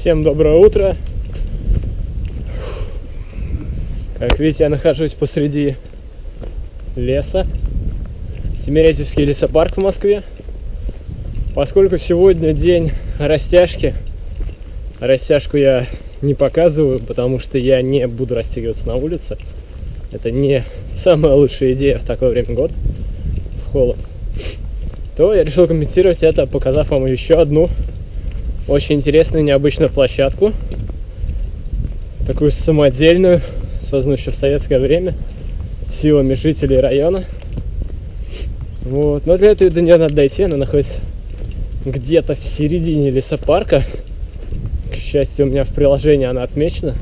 Всем доброе утро. Как видите, я нахожусь посреди леса. Тимирязевский лесопарк в Москве. Поскольку сегодня день растяжки, растяжку я не показываю, потому что я не буду растягиваться на улице. Это не самая лучшая идея в такое время года, в холод. То я решил комментировать это, показав вам еще одну очень интересную, необычную площадку. Такую самодельную, созданную еще в советское время, силами жителей района. Вот. Но для этого до нее надо дойти, она находится где-то в середине лесопарка. К счастью, у меня в приложении она отмечена.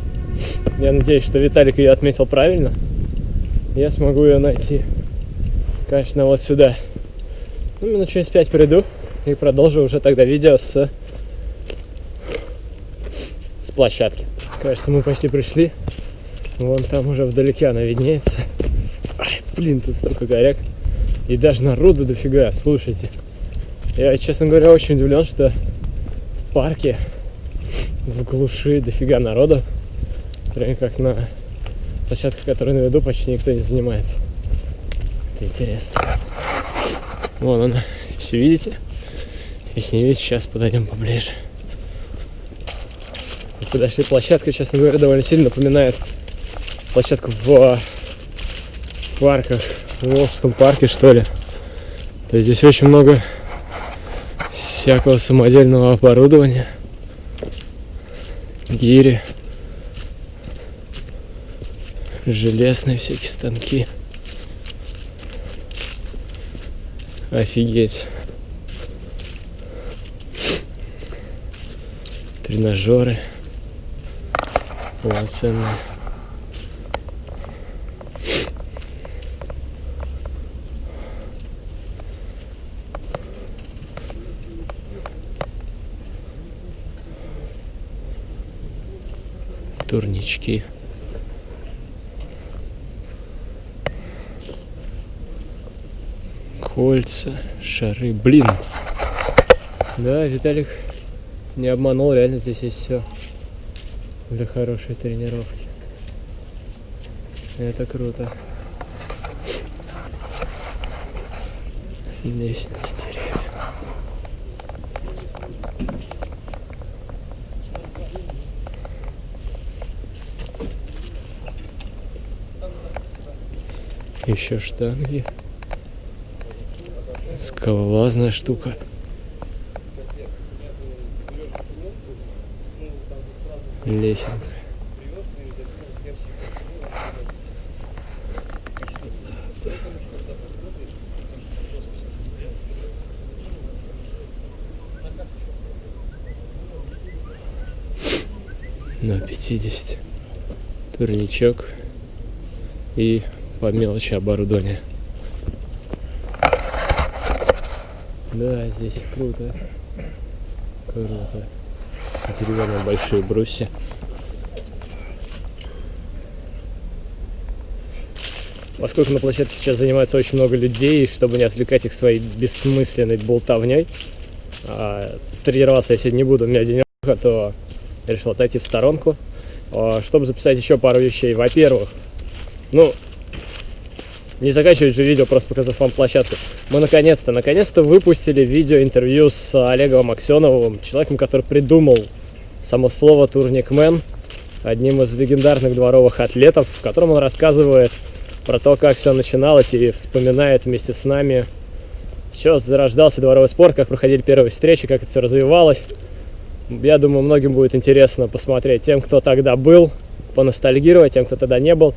Я надеюсь, что Виталик ее отметил правильно. Я смогу ее найти. Конечно, вот сюда. Ну, минут через пять приду и продолжу уже тогда видео с площадки. Кажется, мы почти пришли. Вон там уже вдалеке она виднеется. Ай, блин, тут столько горяк. И даже народу дофига, слушайте. Я, честно говоря, очень удивлен, что в парке в глуши дофига народу. Прям как на площадке, которую на виду, почти никто не занимается. Это интересно. Вон она, все видите? Если не видите, сейчас подойдем поближе подошли. Площадка, честно говоря, довольно сильно напоминает площадку в парках, в Волжском парке, что ли. То есть здесь очень много всякого самодельного оборудования. Гири. Железные всякие станки. Офигеть. Тренажеры полноценная. турнички. Кольца, шары. Блин. Да, Виталик не обманул, реально здесь есть все для хорошей тренировки. Это круто. Лестница деревьев. Еще штанги. Скалолазная штука. Лесенка. На 50 турничок и по мелочи оборудование. Да, здесь круто. Круто деревянные большие брусья. Поскольку на площадке сейчас занимается очень много людей, чтобы не отвлекать их своей бессмысленной болтовней, а, тренироваться я сегодня не буду, у меня денек, то я решил отойти в сторонку, а, чтобы записать еще пару вещей. Во-первых, ну, не заканчивать же видео, просто показав вам площадку. Мы наконец-то, наконец-то выпустили видео-интервью с Олегом Аксеновым, человеком, который придумал само слово турникмен, одним из легендарных дворовых атлетов, в котором он рассказывает про то, как все начиналось и вспоминает вместе с нами, все зарождался дворовый спорт, как проходили первые встречи, как это все развивалось. Я думаю, многим будет интересно посмотреть тем, кто тогда был, поностальгировать, тем, кто тогда не был,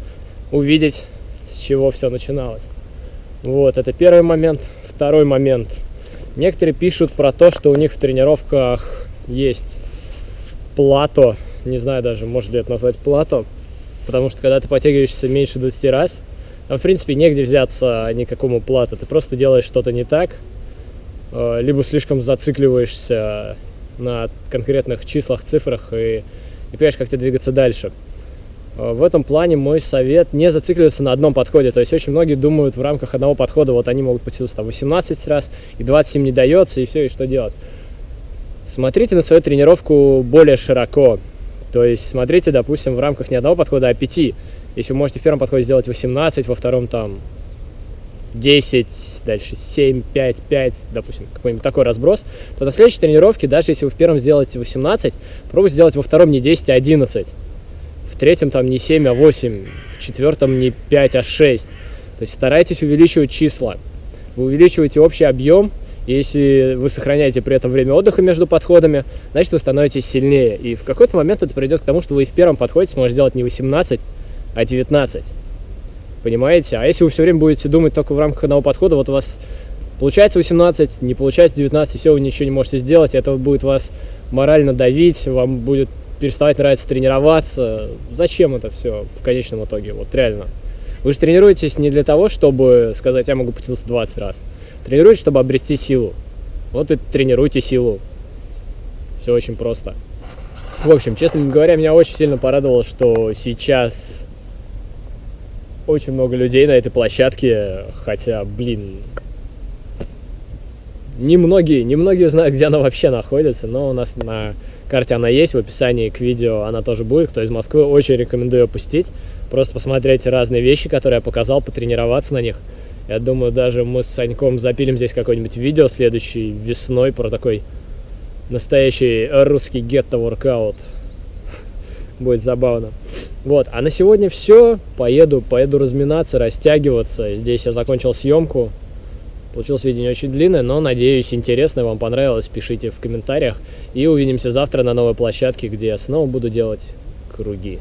увидеть, с чего все начиналось. Вот, это первый момент. Второй момент. Некоторые пишут про то, что у них в тренировках есть плато, не знаю даже, может ли это назвать плато, потому что когда ты подтягиваешься меньше 20 раз, там, в принципе, негде взяться никакому плато, ты просто делаешь что-то не так, э, либо слишком зацикливаешься на конкретных числах, цифрах и не понимаешь, как тебе двигаться дальше. Э, в этом плане мой совет не зацикливаться на одном подходе. То есть очень многие думают в рамках одного подхода, вот они могут потянуться там 18 раз, и 27 не дается, и все, и что делать. Смотрите на свою тренировку более широко. То есть смотрите, допустим, в рамках не одного подхода, а пяти. Если вы можете в первом подходе сделать 18, во втором там 10, дальше 7, 5, 5, допустим, какой-нибудь такой разброс, то на следующей тренировке, даже если вы в первом сделаете 18, пробуйте сделать во втором не 10, а 11. В третьем там не 7, а 8, в четвертом не 5, а 6. То есть старайтесь увеличивать числа. Вы увеличиваете общий объем, если вы сохраняете при этом время отдыха между подходами, значит вы становитесь сильнее. И в какой-то момент это придет к тому, что вы в первом подходе сможете сделать не 18, а 19. Понимаете? А если вы все время будете думать только в рамках одного подхода, вот у вас получается 18, не получается 19, все, вы ничего не можете сделать, это будет вас морально давить, вам будет переставать нравиться тренироваться. Зачем это все в конечном итоге? Вот реально. Вы же тренируетесь не для того, чтобы сказать, я могу потянуться 20 раз. Тренируйтесь, чтобы обрести силу. Вот и тренируйте силу. Все очень просто. В общем, честно говоря, меня очень сильно порадовало, что сейчас очень много людей на этой площадке, хотя, блин, немногие, немногие знают, где она вообще находится, но у нас на карте она есть, в описании к видео она тоже будет, кто из Москвы, очень рекомендую опустить, просто посмотреть разные вещи, которые я показал, потренироваться на них. Я думаю, даже мы с Саньком запилим здесь какое-нибудь видео следующей весной про такой настоящий русский гетто-воркаут будет забавно. Вот, а на сегодня все. Поеду, поеду разминаться, растягиваться. Здесь я закончил съемку. Получилось видео не очень длинное, но, надеюсь, интересное, вам понравилось. Пишите в комментариях. И увидимся завтра на новой площадке, где я снова буду делать круги.